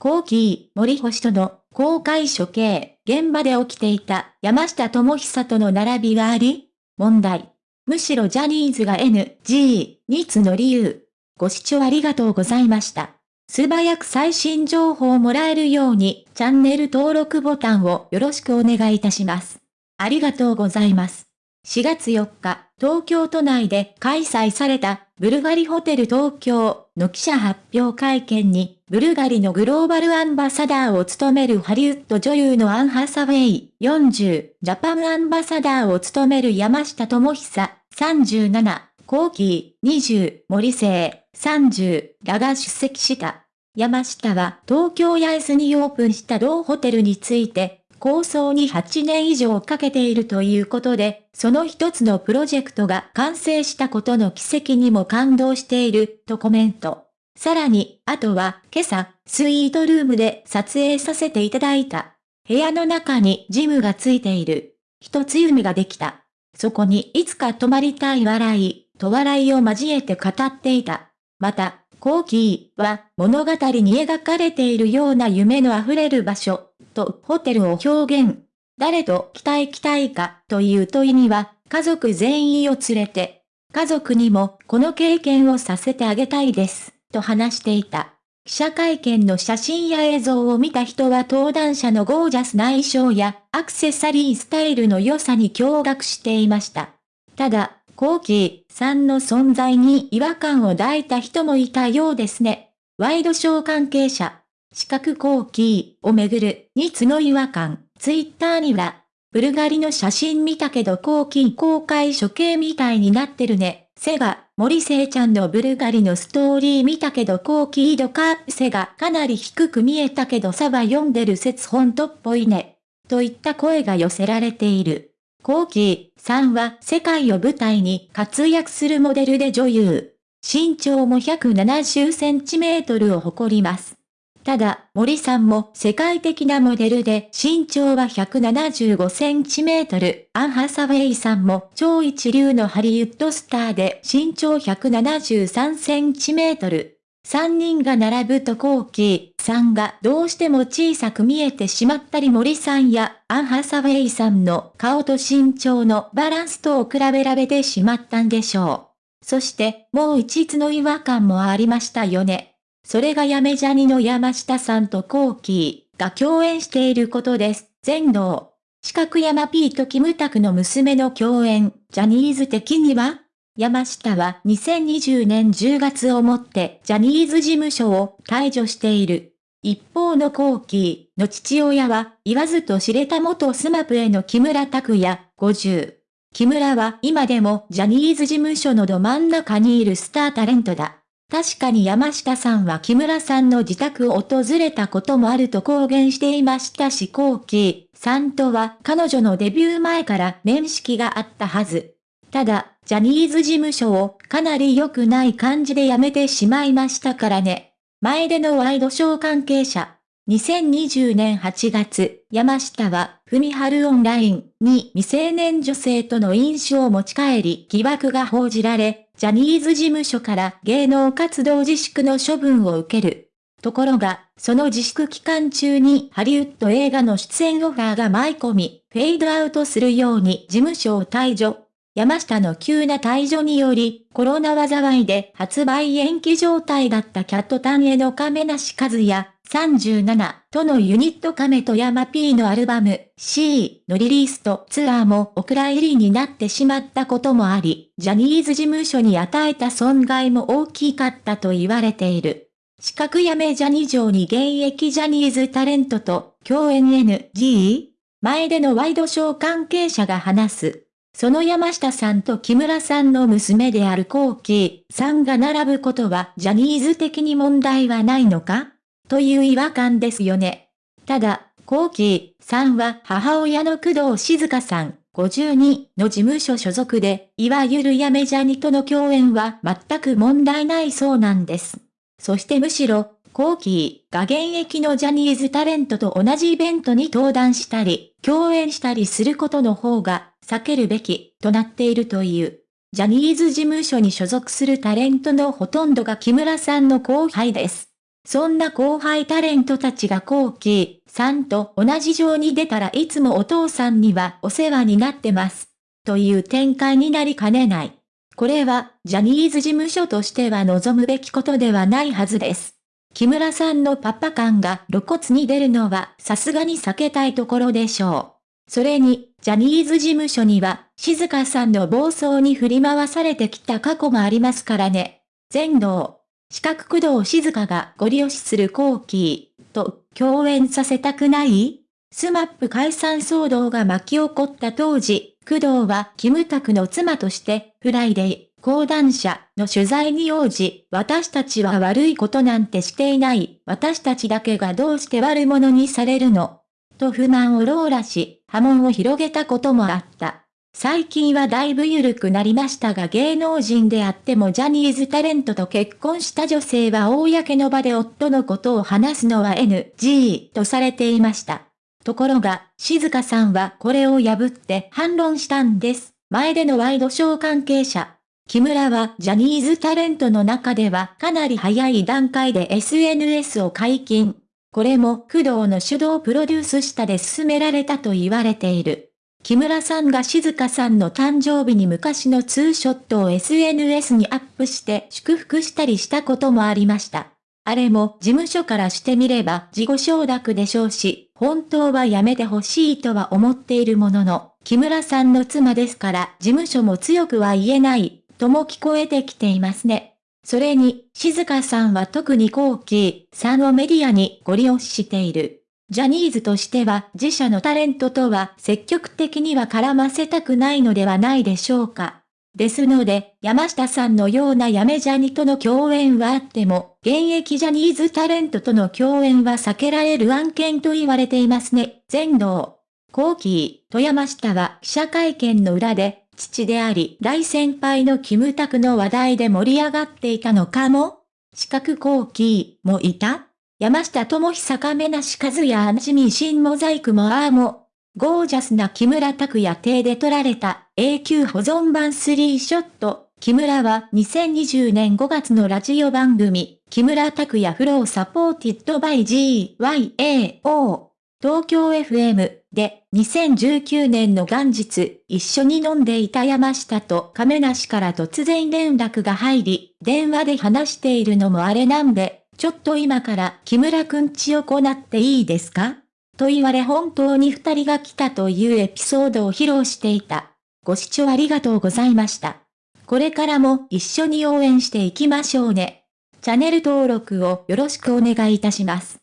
コーキー、森星との公開処刑、現場で起きていた山下智久との並びがあり問題。むしろジャニーズが NG につの理由。ご視聴ありがとうございました。素早く最新情報をもらえるようにチャンネル登録ボタンをよろしくお願いいたします。ありがとうございます。4月4日、東京都内で開催されたブルガリホテル東京の記者発表会見に、ブルガリのグローバルアンバサダーを務めるハリウッド女優のアン・ハサウェイ40、ジャパンアンバサダーを務める山下智久37、コーキー20、森聖30らが出席した。山下は東京八重洲にオープンした同ホテルについて、構想に8年以上かけているということで、その一つのプロジェクトが完成したことの奇跡にも感動している、とコメント。さらに、あとは、今朝、スイートルームで撮影させていただいた。部屋の中にジムがついている。一つ夢ができた。そこにいつか泊まりたい笑い、と笑いを交えて語っていた。また、コーキーは物語に描かれているような夢の溢れる場所。とホテルを表現。誰と来たい来たいかという問いには、家族全員を連れて、家族にもこの経験をさせてあげたいです、と話していた。記者会見の写真や映像を見た人は登壇者のゴージャスな衣装やアクセサリースタイルの良さに驚愕していました。ただ、コーキーさんの存在に違和感を抱いた人もいたようですね。ワイドショー関係者、四角後期をめぐる、につの違和感、ツイッターには、ブルガリの写真見たけど後期公開処刑みたいになってるね。セガ、森聖ちゃんのブルガリのストーリー見たけど後期度か、セガかなり低く見えたけどサバ読んでる説本当っぽいね。といった声が寄せられている。後期さんは世界を舞台に活躍するモデルで女優。身長も170センチメートルを誇ります。ただ、森さんも世界的なモデルで身長は175センチメートル、アン・ハサウェイさんも超一流のハリウッドスターで身長173センチメートル。3人が並ぶとコーキーさんがどうしても小さく見えてしまったり森さんやアン・ハサウェイさんの顔と身長のバランスとを比べられてしまったんでしょう。そしてもう一つの違和感もありましたよね。それがやめジャニの山下さんと Kōkiが共演していることです。前出。四角山 P とキムタクの娘の共演、ジャニーズ的には山下は2020年10月をもってジャニーズ事務所を退場している。一方の Kōkiの父親は言わずと知れた元 SMAPの木村拓哉50。木村は今でもジャニーズ事務所のど真ん中にいるスタータレントだ。確かに山下さんは木村さんの自宅を訪れたこともあると公言していましたし後期さんとは彼女のデビュー前から面識があったはず。ただ、ジャニーズ事務所をかなり良くない感じで辞めてしまいましたからね。前でのワイドショー関係者。2020年8月、山下は、ふみはるオンラインに未成年女性との飲酒を持ち帰り疑惑が報じられ、ジャニーズ事務所から芸能活動自粛の処分を受ける。ところが、その自粛期間中にハリウッド映画の出演オファーが舞い込み、フェードアウトするように事務所を退場。山下の急な退場により、コロナ災いで発売延期状態だったキャットタンへの亀梨和也、37とのユニット亀と山 P のアルバム C のリリースとツアーもお蔵入りになってしまったこともあり、ジャニーズ事務所に与えた損害も大きかったと言われている。四角やめジャニー上に現役ジャニーズタレントと共演 NG? 前でのワイドショー関係者が話す。その山下さんと木村さんの娘であるコーキーさんが並ぶことはジャニーズ的に問題はないのか？という違和感ですよね。ただ、コーキーさんは母親の工藤静香さん52の事務所所属で、いわゆるやめジャニとの共演は全く問題ないそうなんです。そしてむしろ、コーキーが現役のジャニーズタレントと同じイベントに登壇したり、共演したりすることの方が避けるべきとなっているという。ジャニーズ事務所に所属するタレントのほとんどが木村さんの後輩です。そんな後輩タレントたちがコーキーさんと同じ上に出たらいつもお父さんにはお世話になってます。という展開になりかねない。これは、ジャニーズ事務所としては望むべきことではないはずです。木村さんのパパ感が露骨に出るのはさすがに避けたいところでしょう。それに、ジャニーズ事務所には、静香さんの暴走に振り回されてきた過去もありますからね。前出。四角工藤静香がゴリ押しする Kōkiと共演させたくない？ SMAP解散騒動が巻き起こった当時、工藤はキムタクの妻として、フライデー、講談社の取材に応じ、私たちは悪いことなんてしていない、私たちだけがどうして悪者にされるの？と不満をローラし、波紋を広げたこともあった。最近はだいぶ緩くなりましたが芸能人であってもジャニーズタレントと結婚した女性は公の場で夫のことを話すのは NG とされていました。ところが、静香さんはこれを破って反論したんです。前でのワイドショー関係者。木村はジャニーズタレントの中ではかなり早い段階で SNS を解禁。これも工藤の主導プロデュース下で進められたと言われている。木村さんが静香さんの誕生日に昔のツーショットを SNS にアップして祝福したりしたこともありました。あれも事務所からしてみれば自己承諾でしょうし、本当はやめてほしいとは思っているものの、木村さんの妻ですから事務所も強くは言えない、とも聞こえてきていますね。それに、静香さんは特に後期さんをメディアにご利用している。ジャニーズとしては自社のタレントとは積極的には絡ませたくないのではないでしょうか。ですので、山下さんのようなやめジャニとの共演はあっても、現役ジャニーズタレントとの共演は避けられる案件と言われていますね。全道。後期、富山下は記者会見の裏で、父であり大先輩のキムタクの話題で盛り上がっていたのかも四角後期もいた山下智久亀梨和也アンジミ新モザイクもあーも、ゴージャスな木村拓哉邸で撮られた永久保存版3ショット。木村は2020年5月のラジオ番組、木村拓哉フローサポーティッドバイ GYAO 東京 FM で2019年の元日一緒に飲んでいた山下と亀梨から突然連絡が入り、電話で話しているのもあれなんで、ちょっと今から木村くんちを行っていいですか？と言われ本当に二人が来たというエピソードを披露していた。ご視聴ありがとうございました。これからも一緒に応援していきましょうね。チャンネル登録をよろしくお願いいたします。